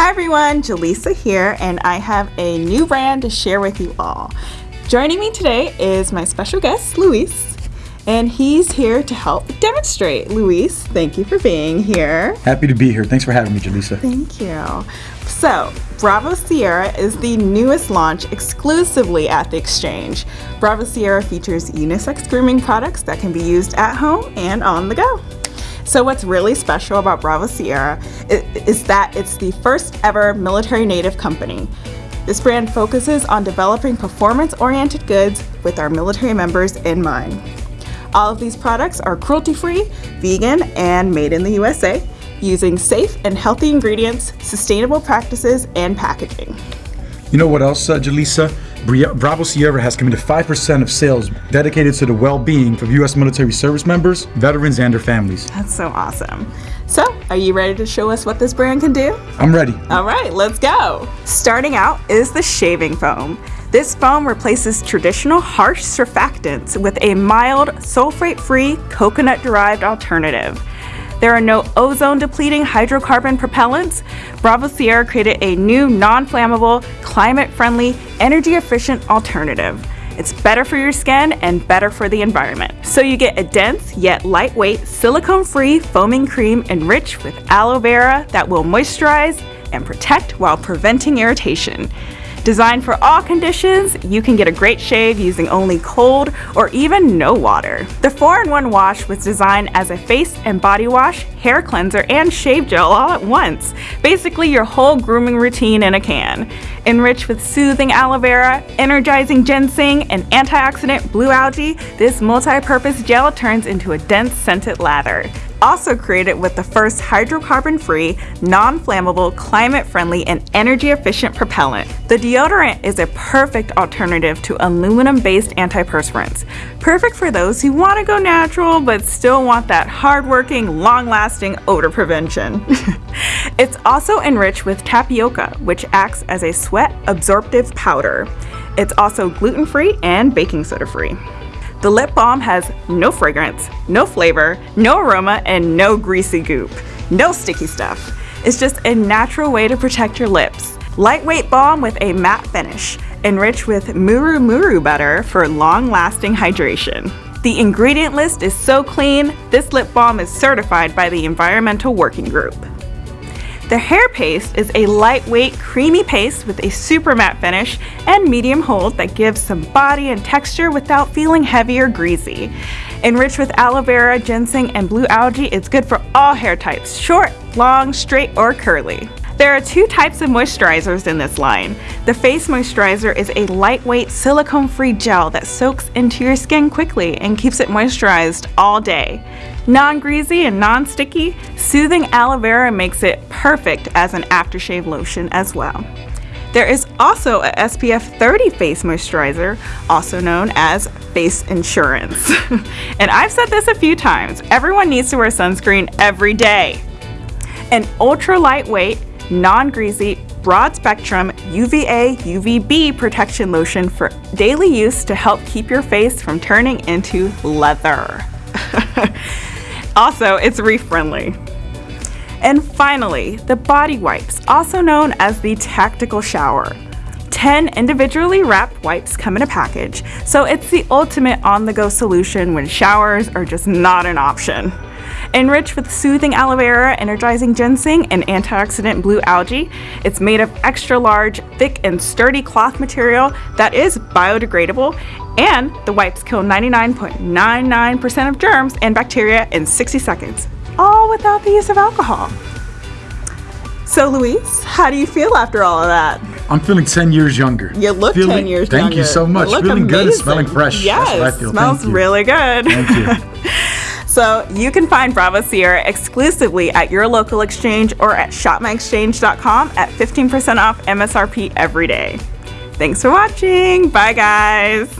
Hi everyone, Jaleesa here, and I have a new brand to share with you all. Joining me today is my special guest, Luis, and he's here to help demonstrate. Luis, thank you for being here. Happy to be here. Thanks for having me, Jaleesa. Thank you. So, Bravo Sierra is the newest launch exclusively at the Exchange. Bravo Sierra features unisex grooming products that can be used at home and on the go. So what's really special about Bravo Sierra is that it's the first ever military native company. This brand focuses on developing performance-oriented goods with our military members in mind. All of these products are cruelty-free, vegan, and made in the USA, using safe and healthy ingredients, sustainable practices, and packaging. You know what else, uh, Jaleesa? Bravo Sierra has committed 5% of sales dedicated to the well-being of U.S. military service members, veterans, and their families. That's so awesome. So, are you ready to show us what this brand can do? I'm ready. All right, let's go. Starting out is the shaving foam. This foam replaces traditional harsh surfactants with a mild, sulfate-free, coconut-derived alternative. There are no ozone depleting hydrocarbon propellants. Bravo Sierra created a new non-flammable, climate-friendly, energy-efficient alternative. It's better for your skin and better for the environment. So you get a dense yet lightweight silicone-free foaming cream enriched with aloe vera that will moisturize and protect while preventing irritation. Designed for all conditions, you can get a great shave using only cold or even no water. The 4-in-1 wash was designed as a face and body wash, hair cleanser, and shave gel all at once. Basically your whole grooming routine in a can. Enriched with soothing aloe vera, energizing ginseng, and antioxidant blue algae, this multi-purpose gel turns into a dense scented lather also created with the first hydrocarbon-free, non-flammable, climate-friendly, and energy-efficient propellant. The deodorant is a perfect alternative to aluminum-based antiperspirants. Perfect for those who want to go natural but still want that hard-working, long-lasting odor prevention. it's also enriched with tapioca, which acts as a sweat absorptive powder. It's also gluten-free and baking soda-free. The lip balm has no fragrance, no flavor, no aroma, and no greasy goop. No sticky stuff. It's just a natural way to protect your lips. Lightweight balm with a matte finish, enriched with Muru Muru butter for long-lasting hydration. The ingredient list is so clean, this lip balm is certified by the Environmental Working Group. The hair paste is a lightweight, creamy paste with a super matte finish and medium hold that gives some body and texture without feeling heavy or greasy. Enriched with aloe vera, ginseng, and blue algae, it's good for all hair types, short, long, straight, or curly. There are two types of moisturizers in this line. The face moisturizer is a lightweight silicone-free gel that soaks into your skin quickly and keeps it moisturized all day. Non-greasy and non-sticky, soothing aloe vera makes it perfect as an aftershave lotion as well. There is also a SPF 30 face moisturizer, also known as face insurance. and I've said this a few times, everyone needs to wear sunscreen every day. An ultra lightweight, non-greasy, broad spectrum UVA UVB protection lotion for daily use to help keep your face from turning into leather. also, it's reef friendly. And finally, the body wipes, also known as the tactical shower. 10 individually wrapped wipes come in a package, so it's the ultimate on-the-go solution when showers are just not an option. Enriched with soothing aloe vera, energizing ginseng, and antioxidant blue algae, it's made of extra large, thick, and sturdy cloth material that is biodegradable, and the wipes kill 99.99% of germs and bacteria in 60 seconds, all without the use of alcohol. So Luis, how do you feel after all of that? I'm feeling 10 years younger. You look feeling, 10 years thank younger. Thank you so much. Feeling amazing. good and smelling fresh. Yes, smells really good. Thank you. So you can find Bravo Sierra exclusively at your local exchange or at shopmyexchange.com at 15% off MSRP every day. Thanks for watching. Bye guys.